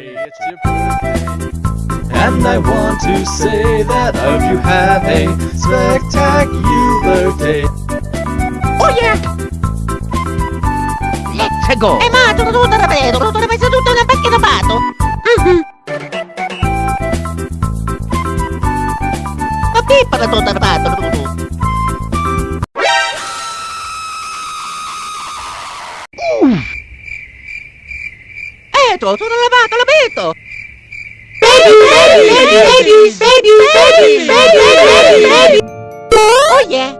it's your birthday. And I want to say that I hope you have a spectacular day. Oh yeah! Let's go! Eh ma, sono tutto rapido, sono tutto seduto nel vecchio tapato. Mhm. Ma pippa la tutto rapato. Eh, sono lavato, l'abito! Baby, baby, baby, baby, baby, baby, baby, baby. Oh yeah!